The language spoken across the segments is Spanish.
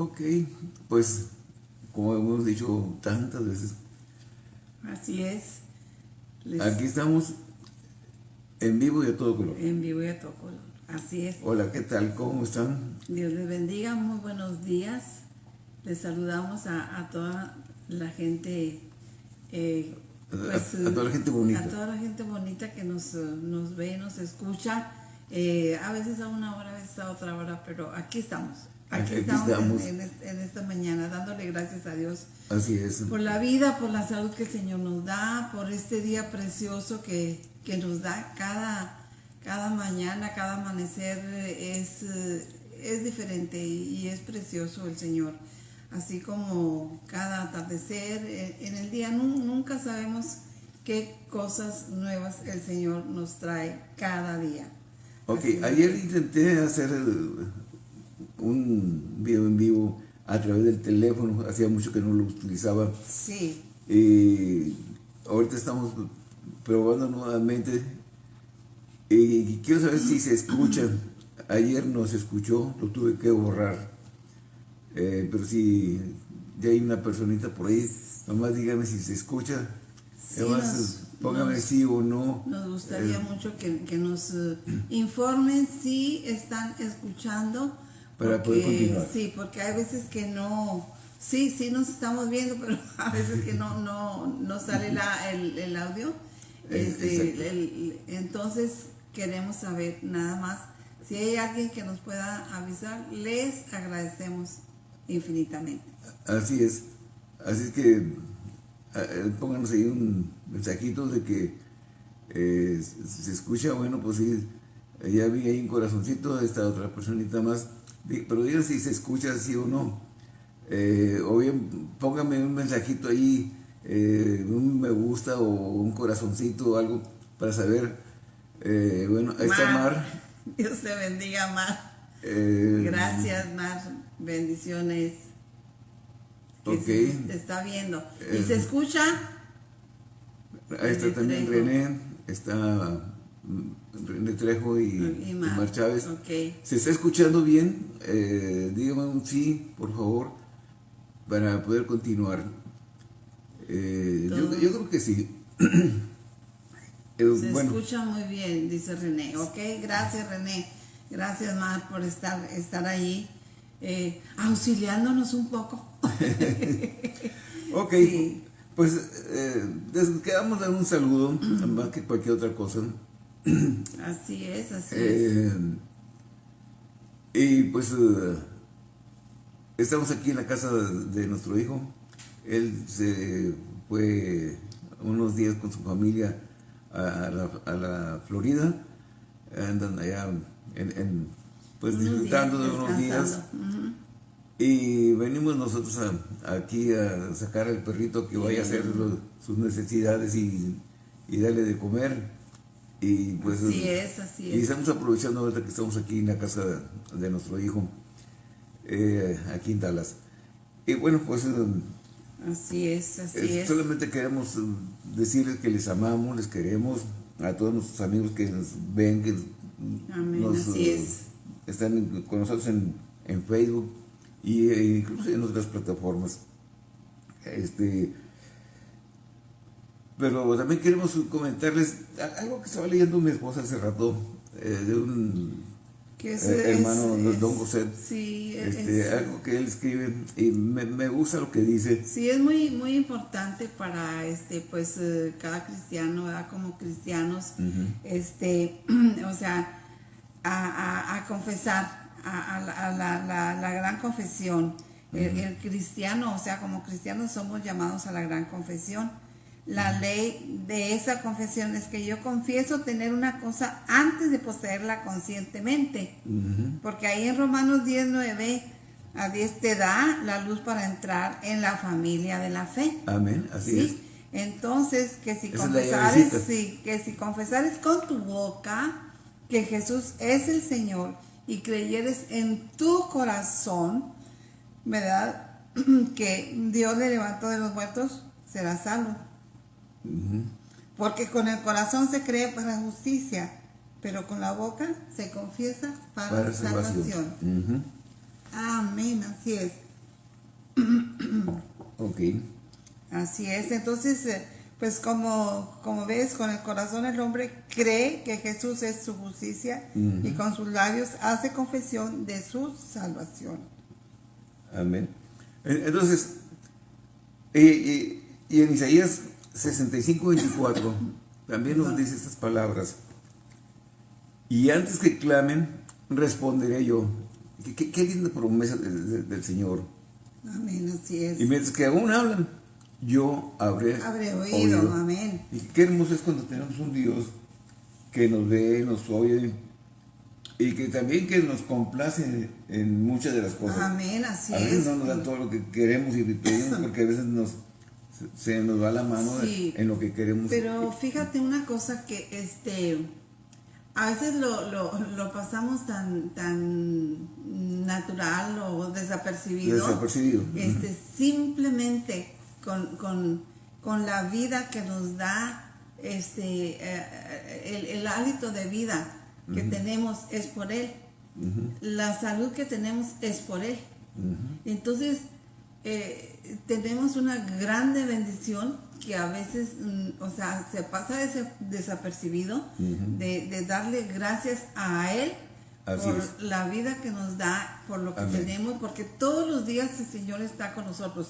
Ok, pues como hemos dicho tantas veces. Así es. Aquí estamos en vivo y a todo color. En vivo y a todo color, así es. Hola, ¿qué tal? ¿Cómo están? Dios les bendiga, muy buenos días. Les saludamos a, toda la gente. Eh, pues, a, toda la gente bonita. A toda la gente bonita que nos, nos ve, nos escucha. Eh, a veces a una hora, a veces a otra hora, pero aquí estamos. Aquí, estamos, En, esta mañana dándole gracias a Dios. Así es. Por la vida, por la salud que el Señor nos da, por este día precioso que, nos da cada, cada mañana, cada amanecer es, es diferente y, es precioso el Señor. Así como cada atardecer, eh, en el día nunca sabemos qué cosas nuevas el Señor nos trae cada día. Ok, ayer intenté hacer un video en vivo a través del teléfono, hacía mucho que no lo utilizaba. Sí. Y ahorita estamos probando nuevamente y quiero saber si se escucha. Ayer no se escuchó, lo tuve que borrar. Eh, pero si ya hay una personita por ahí, nomás dígame si se escucha. Sí, póngame sí o no. Nos gustaría eh, mucho que, nos eh, informen si están escuchando para poder continuar. Sí, porque hay veces que no, sí, sí nos estamos viendo, pero a veces que no, no, sale la, el, audio. Este, entonces queremos saber nada más, si hay alguien que nos pueda avisar, les agradecemos infinitamente. Así es, así es que eh, pónganos ahí un mensajito de que eh, se escucha, bueno, pues sí, ya vi ahí un corazoncito, esta otra personita más pero digan si se escucha así o no. Eh, o bien póngame un mensajito ahí, eh, un me gusta o un corazoncito o algo para saber. Eh, bueno, ahí está Mar. Dios te bendiga, Mar. Gracias, Mar. Bendiciones. Ok. te está viendo. ¿Y se escucha? Ahí está también René. Está René Trejo y, Mar. Chávez. ¿Se está escuchando bien? Eh, dígame un sí, por favor, para poder continuar. Eh, yo, creo que sí. Eh, Se escucha muy bien, dice René. Ok, gracias René. Gracias Mar por estar, estar ahí auxiliándonos un poco. ok, pues quedamos dar un saludo, más que cualquier otra cosa. Así es, así es. Y pues eh, estamos aquí en la casa de nuestro hijo. Él se fue unos días con su familia a la, Florida. Andan allá en, pues disfrutando de unos días. Y venimos nosotros aquí a sacar al perrito que vaya a hacer sus necesidades y, y darle de comer. Y pues, así es, así es. Y estamos aprovechando ahorita que estamos aquí en la casa de, nuestro hijo, eh, aquí en Dallas. Y bueno, pues... Eh, así es, así eh, es. Solamente queremos decirles que les amamos, les queremos, a todos nuestros amigos que nos ven, que nos, están con nosotros en, en Facebook e incluso en otras plataformas. Este, pero también queremos comentarles algo que estaba leyendo mi esposa hace rato, eh, de un eh, hermano, Don José. Sí, este, algo que él escribe y me, gusta lo que dice. Sí, es muy, muy importante para este, pues, eh, cada cristiano, como cristianos, este, o sea, a, confesar, a, la, gran confesión. el cristiano, o sea, como cristianos somos llamados a la gran confesión la ley de esa confesión es que yo confieso tener una cosa antes de poseerla conscientemente. Porque ahí en Romanos 10, 9 a 10 te da la luz para entrar en la familia de la fe. Amén, así es. Entonces, que si, confesares, sí, que si confesares con tu boca que Jesús es el Señor y creyeres en tu corazón, ¿verdad? que Dios le levantó de los muertos, serás salvo. Porque con el corazón se cree para justicia, pero con la boca se confiesa para, salvación. Amén, así es. ok. Así es, entonces, eh, pues como, como ves, con el corazón el hombre cree que Jesús es su justicia y con sus labios hace confesión de su salvación. Amén. Entonces, y, en Isaías 65, 24, también nos dice estas palabras. Y antes que clamen, responderé yo. Qué, linda promesa del, Señor. Amén, así es. Y mientras que aún hablan, yo habré, oído. Amén. Y qué hermoso es cuando tenemos un Dios que nos ve, nos oye y que también que nos complace en muchas de las cosas. Amén, así es. A veces no nos dan todo lo que queremos y pedimos porque a veces nos se nos va la mano en lo que queremos. Pero fíjate una cosa que este a veces lo, lo, pasamos tan tan natural o desapercibido. Desapercibido. Este, simplemente con, con, la vida que nos da este eh, el, hálito de vida que tenemos es por él. La salud que tenemos es por él. Entonces, eh, tenemos una grande bendición que a veces, mm, o sea, se pasa ese desapercibido de, darle gracias a Él por la vida que nos da, por lo que tenemos, porque todos los días el Señor está con nosotros,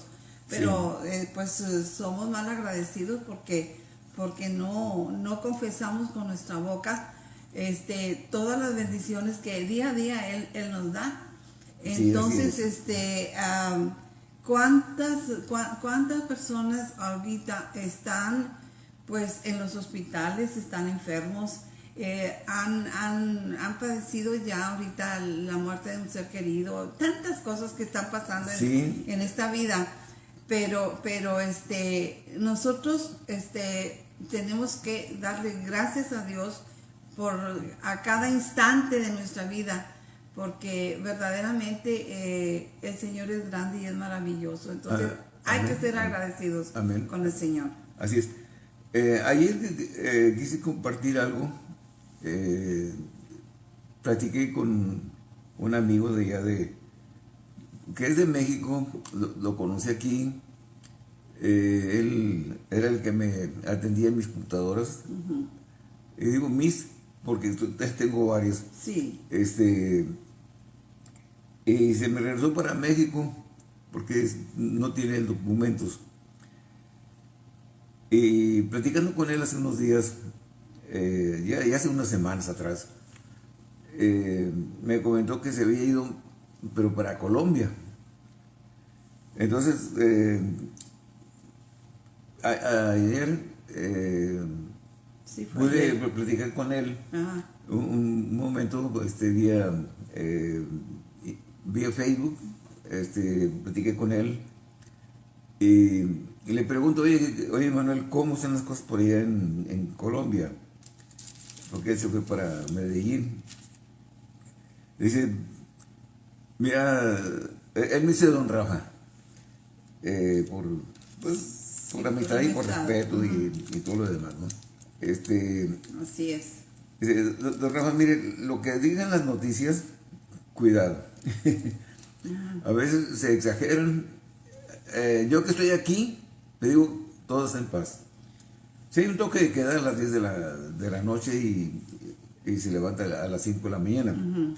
pero eh, pues eh, somos mal agradecidos porque, porque no, no confesamos con nuestra boca este, todas las bendiciones que día a día Él, él nos da. Entonces, este... ¿Cuántas, cuántas personas ahorita están pues en los hospitales, están enfermos, eh, han, han, padecido ya ahorita la muerte de un ser querido, tantas cosas que están pasando en, esta vida, pero, pero este, nosotros este, tenemos que darle gracias a Dios por a cada instante de nuestra vida porque verdaderamente eh, el Señor es grande y es maravilloso. Entonces ah, hay que ser agradecidos con el Señor. Así es. Eh, ayer eh, quise compartir algo. platiqué con un amigo de allá de que es de México, lo, conocí aquí. él era el que me atendía en mis computadoras. Y digo mis, porque tengo varios. Sí. Este, y se me regresó para México porque no tiene documentos. Y platicando con él hace unos días, eh, ya, hace unas semanas atrás, eh, me comentó que se había ido, pero para Colombia. Entonces, eh, ayer pude platicar con él un, momento, este día vía Facebook, este, platiqué con él y, le pregunto, oye, oye, Manuel, ¿cómo están las cosas por allá en, Colombia? Porque él se fue para Medellín. Dice, mira, él me dice Don Rafa, eh, por, pues, por amistad y por respeto y, todo lo demás, ¿no? Este, Así es. Dice, Don Rafa, mire, lo que digan las noticias, cuidado a veces se exageran. Eh, yo que estoy aquí, te digo, todo está en paz. Si hay un toque de queda a las 10 de la, de la noche y, se levanta a las 5 de la mañana.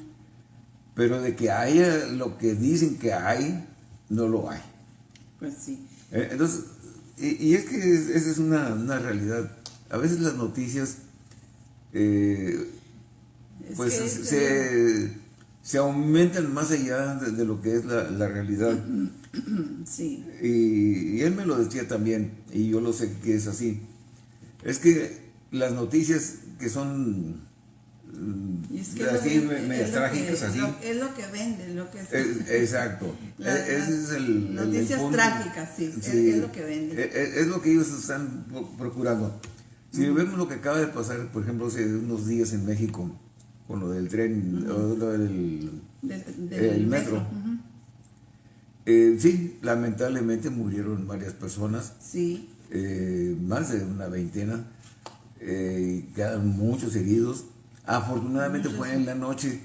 Pero de que haya lo que dicen que hay, no lo hay. Pues sí. Eh, entonces, y, es que esa es una, realidad. A veces las noticias, eh, pues se se aumentan más allá de, lo que es la, realidad. Sí. Y, él me lo decía también, y yo lo sé que es así. Es que las noticias que son es que así, medias trágicas, así. es lo que vende, lo que es. exacto. E, ese es el. Noticias trágicas, sí, es, lo que vende. E, e, es, lo que ellos están procurando. Si vemos lo que acaba de pasar, por ejemplo, hace unos días en México, con lo del tren, lo del, el metro. Eh, sí, lamentablemente murieron varias personas. Sí. Eh, más de una veintena. Eh, quedaron muchos heridos. Afortunadamente fue en la noche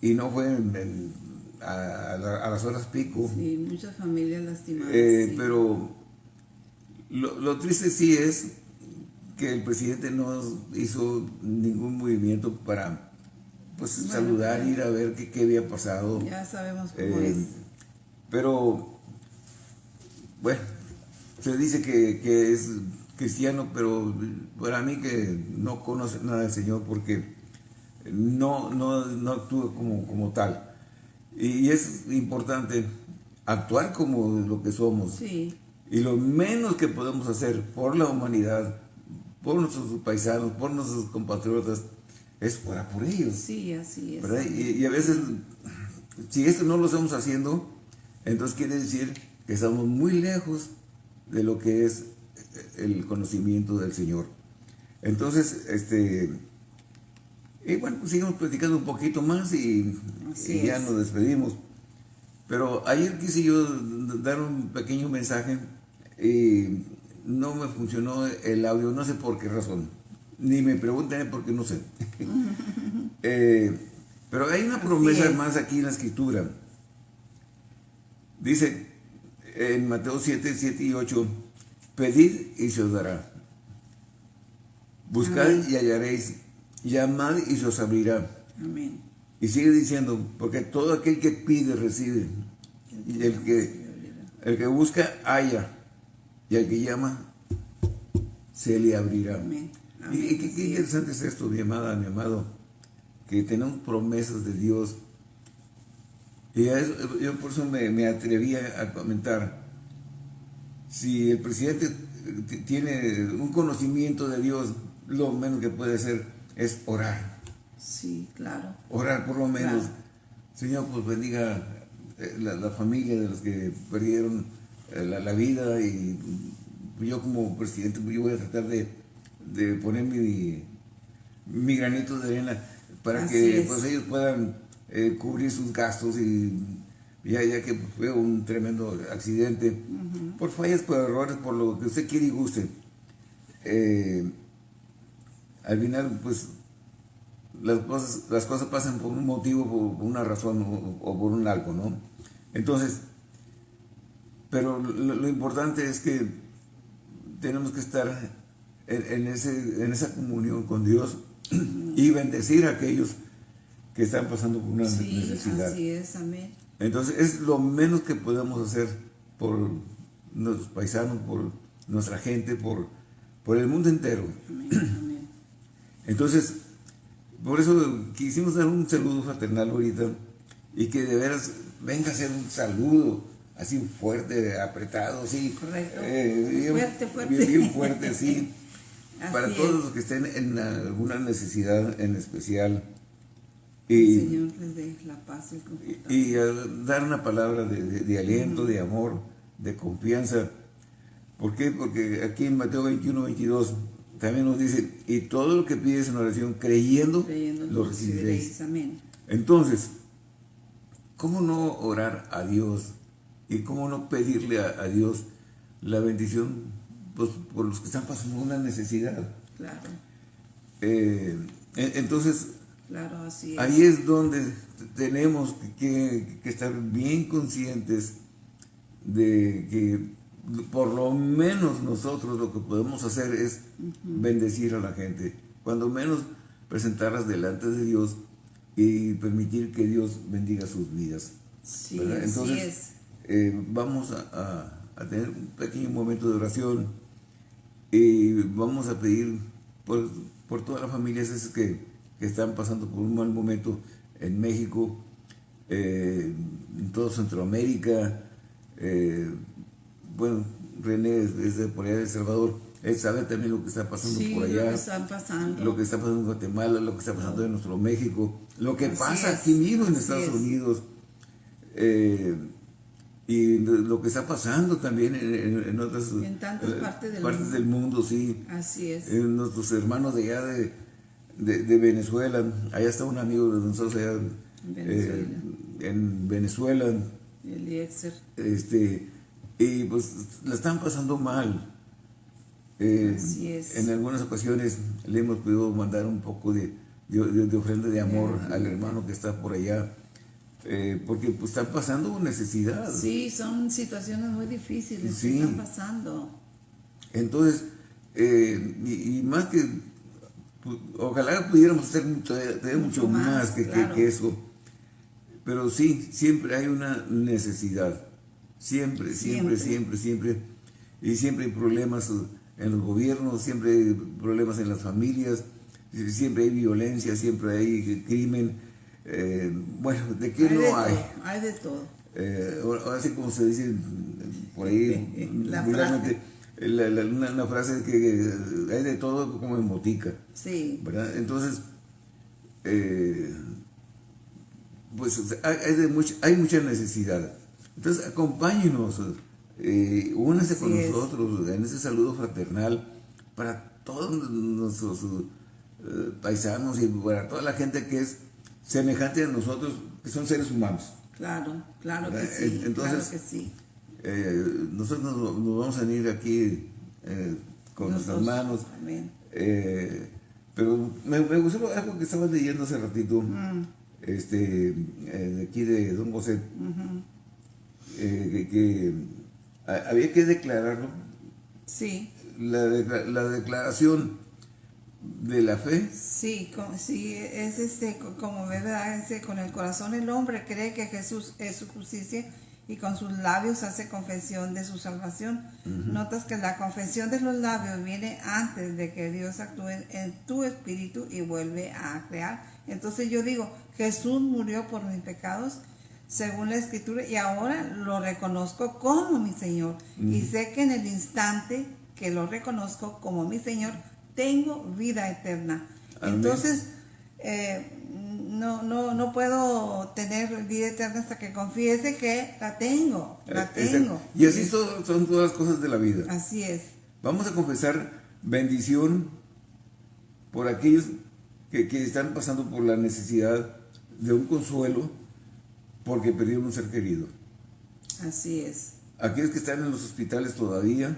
y no fue a, las horas pico. Sí, muchas familias lastimadas. Eh, pero lo, lo, triste sí es que el presidente no hizo ningún movimiento para pues saludar, ir a ver qué, había pasado. Ya sabemos cómo eh, es. Pero, bueno, se dice que, que, es cristiano, pero para mí que no conoce nada del Señor porque no, no, no actúa como, como tal. Y es importante actuar como lo que somos. Sí. Y lo menos que podemos hacer por la humanidad, por nuestros paisanos, por nuestros compatriotas, es para por ellos. Sí, así es. Y, a veces, si esto no lo estamos haciendo, entonces quiere decir que estamos muy lejos de lo que es el conocimiento del Señor. Entonces, este, y bueno, pues sigamos platicando un poquito más y, ya nos despedimos. Pero ayer quise yo dar un pequeño mensaje y no me funcionó el audio, no sé por qué razón. Ni me pregunten porque no sé. Eh, pero hay una promesa más aquí en la escritura. Dice en Mateo 7, 7 y 8, pedid y se os dará. Buscad y hallaréis. Llamad y se os abrirá. Amén. Y sigue diciendo, porque todo aquel que pide, recibe. Y el que, el que busca, halla. Y el que llama, se le abrirá. Amén. Y, qué, interesante es esto, mi amada, mi amado, que tenemos promesas de Dios. Y yo por eso me, me atreví a comentar. Si el presidente tiene un conocimiento de Dios, lo menos que puede hacer es orar. Sí, claro. Orar por lo menos. Señor, pues bendiga eh, la, familia de los que perdieron eh, la, vida y yo como presidente pues, yo voy a tratar de, poner mi, mi, granito de arena para que pues, ellos puedan eh, cubrir sus gastos y ya, ya que fue un tremendo accidente, por fallas, por errores, por lo que usted quiere y guste. Al final, pues, las cosas, las cosas pasan por un motivo, por, una razón o, por un algo, ¿no? Entonces, pero lo, importante es que tenemos que estar en, ese, en esa comunión con Dios y bendecir a aquellos que están pasando por una sí, necesidad. Así es, amén. Entonces, es lo menos que podemos hacer por nuestros paisanos, por nuestra gente, por, por el mundo entero. Amén. Entonces, por eso quisimos dar un saludo fraternal ahorita y que de veras venga a ser un saludo así fuerte, apretado, así. Correcto. Eh, fuerte, fuerte. Bien, fuerte, sí. para todos los que estén en alguna necesidad en especial. Y, El Señor les dé la paz y, y, dar una palabra de, aliento, de amor, de confianza. ¿Por qué? Porque aquí en Mateo 21, 22 también nos dice, y todo lo que pides en oración creyendo, lo recibiréis. Amén. Entonces, ¿cómo no orar a Dios y cómo no pedirle a, Dios la bendición pues, por los que están pasando una necesidad? Claro. Eh, entonces, claro, así ahí es donde tenemos que, que estar bien conscientes de que por lo menos nosotros lo que podemos hacer es bendecir a la gente, cuando menos presentarlas delante de Dios y permitir que Dios bendiga sus vidas. Sí, Entonces, es. Eh, vamos a, tener un pequeño momento de oración y vamos a pedir por, todas las familias que, que, están pasando por un mal momento en México, eh, en toda Centroamérica, eh, bueno, René es de por allá de El Salvador, él sabe también lo que está pasando por allá. Lo que está pasando. Lo que está pasando en Guatemala, lo que está pasando en nuestro México, lo que pasa aquí mismo en Estados Unidos. Eh, y lo que está pasando también en, otras en tantas eh, partes, del, partes mundo. del, mundo. sí. Así es. En nuestros hermanos de allá de, de, Venezuela, allá está un amigo de nosotros allá Venezuela. Eh, en Venezuela. El Este, y pues la están pasando mal. Eh, Así es. En algunas ocasiones le hemos podido mandar un poco de, de, ofrenda de amor al hermano que está por allá. Eh, porque pues, están pasando necesidad. Sí, son situaciones muy difíciles Sí. que están pasando. Entonces, eh, y, y más que, ojalá pudiéramos hacer mucho, tener mucho Mucho más, más, que, que- claro. que eso. Pero sí, siempre hay una necesidad. Siempre, siempre, Siempre. siempre, siempre. Y siempre hay problemas en los gobiernos, siempre hay problemas en las familias, siempre hay violencia, siempre hay crimen. Eh, bueno, ¿de qué hay de no hay? todo, hay de todo. Eh, ahora sí como se dice por ahí La la- la- una, una frase que hay de todo como en botica, Sí, ¿verdad? Entonces, eh, pues hay, hay de mucha, hay mucha necesidad. Entonces, acompáñenos, eh, únanse con es. nosotros en ese saludo fraternal para todos nuestros eh, paisanos y para toda la gente que es semejante a nosotros, que son seres humanos. claro, claro que ¿Verdad? sí, Entonces, claro que sí. Eh, nosotros nos, nos vamos a venir aquí eh, con nuestras manos. Amén. eh, pero me, me gustó algo que estabas leyendo hace ratito, Mm. este, eh, de aquí de Don José, eh, que, que a- había que declararlo, Sí, la declaración de la fe, sí, co- sí, es este, co- como verdad, este, con el corazón el hombre cree que Jesús es su justicia y con sus labios hace confesión de su salvación. Notas que la confesión de los labios viene antes de que Dios actúe en tu espíritu y vuelve a crear. Entonces yo digo, Jesús murió por mis pecados según la escritura y ahora lo reconozco como mi Señor. Y sé que en el instante que lo reconozco como mi Señor, tengo vida eterna. Amén. Entonces, eh, no, no, no puedo tener vida eterna hasta que confiese que la tengo, la eh, tengo. y así son, son todas las cosas de la vida. Así es. Vamos a confesar bendición por aquellos que, que están pasando por la necesidad de un consuelo porque perdieron un ser querido. Así es. Aquellos que están en los hospitales todavía,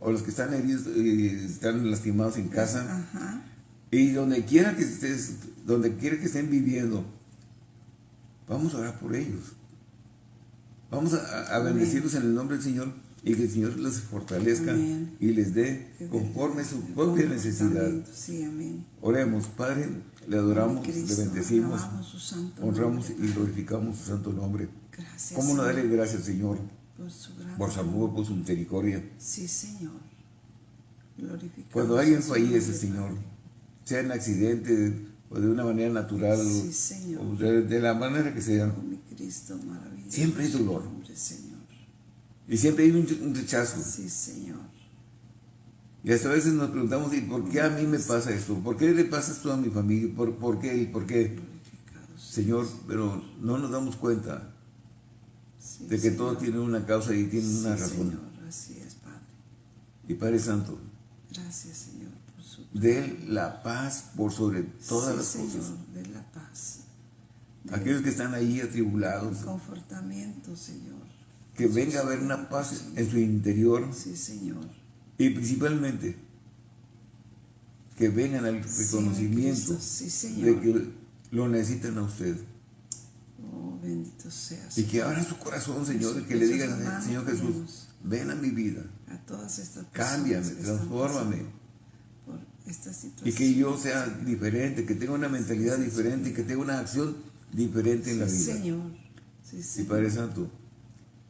o los que están heridos y están lastimados en casa, Ajá. y donde quiera que estés, donde quiera que estén viviendo, vamos a orar por ellos. Vamos a, bendecirlos en el nombre del Señor y que el Señor les fortalezca Amén. y les dé conforme su propia necesidad. Sí, amén. Oremos, Padre, le adoramos, Cristo, le bendecimos, honramos nombre. y glorificamos su santo nombre. Gracias. ¿Cómo no darle gracias, Señor, por su gran por su amor, por su misericordia? Sí, Señor. Glorificamos Cuando alguien su fallece, Señor, sea en accidente o de una manera natural, Sí, Señor. o de, de la manera que sea, Oh, mi Cristo maravilloso. Siempre hay dolor. Señor. y siempre hay un, un rechazo. Sí, Señor. Y hasta a veces nos preguntamos, ¿y por qué a mí me pasa esto? ¿Por qué le pasa esto a mi familia? ¿Por, por qué? ¿Por qué? Glorificado. Señor, pero no nos damos cuenta Sí, de que Señor. todo tiene una causa y tiene una razón. Señor, así es, Padre. Y Padre Santo, Gracias, Señor, por su de la paz por sobre todas Sí, las Señor, cosas. de la paz. De Aquellos que están ahí atribulados, confortamiento, Señor. que venga a haber una paz en su interior Sí, Señor. y principalmente que vengan al reconocimiento Cristo, de que lo necesitan a usted. Bendito sea. Y que abran su corazón, Señor, y que le digan, Señor Jesús, ven a mi vida, a todas estas cámbiame, transfórmame. pasando Por esta situación. Y que yo sea diferente, que tenga una mentalidad diferente y que tenga una acción diferente en la vida. Señor. Sí, Y Señor. Padre Santo,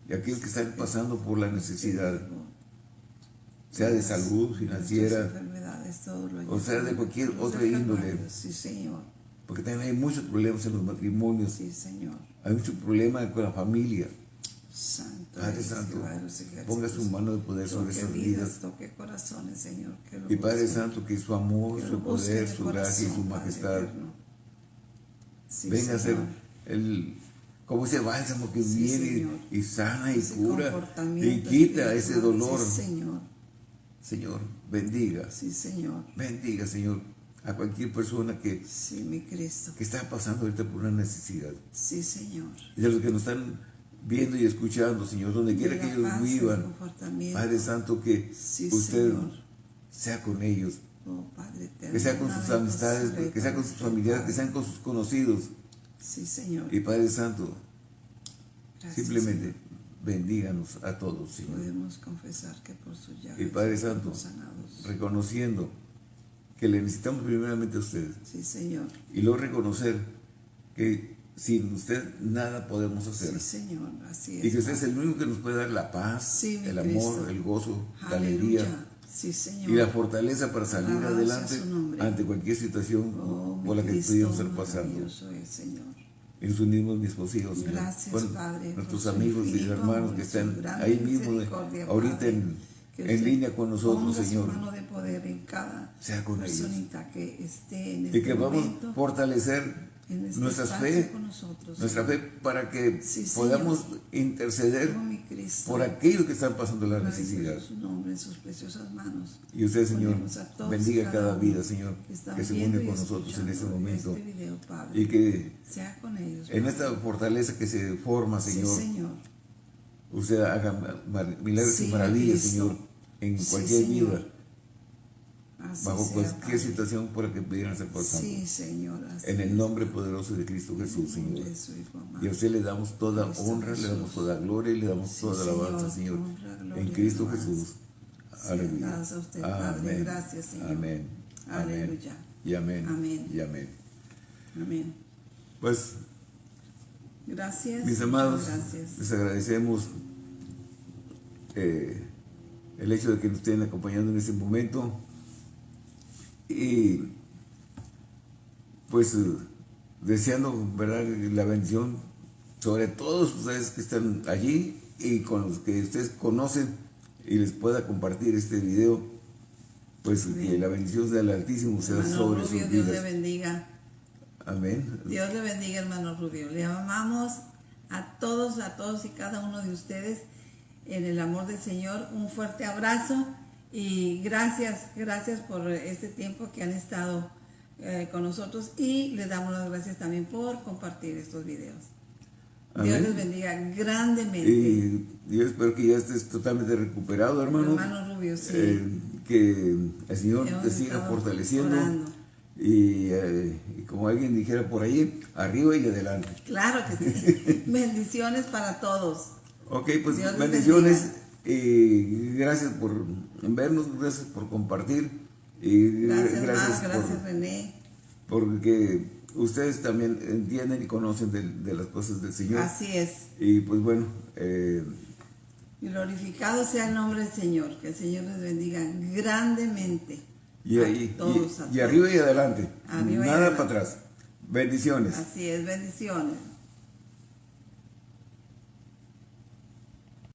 y aquellos que están pasando por la necesidad, sea de salud financiera, o sea, de cualquier otra índole. Sí, Señor. porque también hay muchos problemas en los matrimonios, Sí, Señor. Hay muchos problemas con la familia. Santo. Padre Santo, ponga su mano de poder sobre esas vidas, toque corazones, Señor. Que lo Y Padre Santo, que su amor, que su poder, de su gracia y su majestad. Sí, venga a ser el, como ese bálsamo que Sí, viene Señor. y sana y Ese cura y quita ese dolor. Sí, Señor. Señor, bendiga, Sí, Señor. bendiga, Señor, a cualquier persona que, Sí, mi Cristo. que está pasando ahorita por una necesidad. Sí, Señor. Y de los que nos están viendo y escuchando, Señor, donde quiera que ellos paz, vivan. Padre Santo, que Sí, usted Señor. sea con ellos, Oh, Padre eterno. que sea con sus amistades, que sea con sus familiares, que sean con sus conocidos. Sí, Señor. Y Padre Santo, Gracias, Simplemente bendíganos a todos, Señor. Podemos confesar que por su Y Padre Santo, sanados. reconociendo que le necesitamos primeramente a usted Sí, Señor. y luego reconocer que sin usted nada podemos hacer. Sí, Señor. Así es. Y que usted es el único que nos puede dar la paz, Sí, el amor, Cristo. el gozo, la alegría Sí, Señor. y la fortaleza para salir Alabado adelante ante cualquier situación Oh, por la que Cristo, pudiéramos estar pasando. es, Señor. Y nos unimos mis hijos, Señor. Gracias, Con Padre, nuestros amigos y hermanos que están ahí mismo, ahorita en, En línea con nosotros, ponga su Señor. mano de poder en cada Sea con ellos. personita que esté en Y este que vamos a fortalecer en este fe, con nosotros, nuestra Señor. fe para que Sí, podamos Señor. interceder Cristo. por aquellos que están pasando la necesidad. su nombre en sus preciosas manos. Y usted, Señor, bendiga y cada vida, Señor, que se une y con nosotros en este momento. Este video, Padre. Y que sea con ellos. en esta fortaleza que se forma, Sí, Señor, Señor. Usted haga milagros Sí, y maravillas, Cristo. Señor, en cualquier vida, Así bajo sea, cualquier Padre. situación por la que pudieran estar pasando. Sí, Señor. así En el nombre poderoso de Cristo Jesús, Señor. Y a usted le damos toda Cristo honra, le damos toda gloria y le damos Sí, toda alabanza, Señor, honra, gloria En Cristo. Jesús. Aleluya. a usted, Padre. Gracias, Señor. Amén. Amén. Aleluya. Y amén. Amén. Y amén. Amén. Pues, Gracias. mis amados, Gracias. les agradecemos eh, el hecho de que nos estén acompañando en este momento. Y pues eh, deseando ¿verdad? la bendición sobre todos ustedes que están allí y con los que ustedes conocen y les pueda compartir este video, pues que la bendición del Altísimo sea sobre sus Dios le vidas. bendiga. Amén. Dios le bendiga, hermano Rubio. Le amamos a todos, a todos y cada uno de ustedes en el amor del Señor. Un fuerte abrazo y gracias, gracias por este tiempo que han estado eh, con nosotros y le damos las gracias también por compartir estos videos. Dios les bendiga grandemente. Y yo espero que ya estés totalmente recuperado, hermano. Hermano Rubio, sí. Eh, que el Señor Hemos te siga fortaleciendo. orando. Y, eh, y como alguien dijera por ahí, arriba y adelante. Claro que sí. Bendiciones para todos. Ok, pues Dios bendiciones. Y gracias por vernos, gracias por compartir. Y Gracias, gracias Mar, por- gracias René. porque ustedes también entienden y conocen de, de las cosas del Señor. Así es. Y pues bueno, eh, Glorificado sea el nombre del Señor. Que el Señor les bendiga grandemente. Y, ahí, y- arriba y adelante. Arriba y Nada adelante. para atrás. Bendiciones. Así es, bendiciones.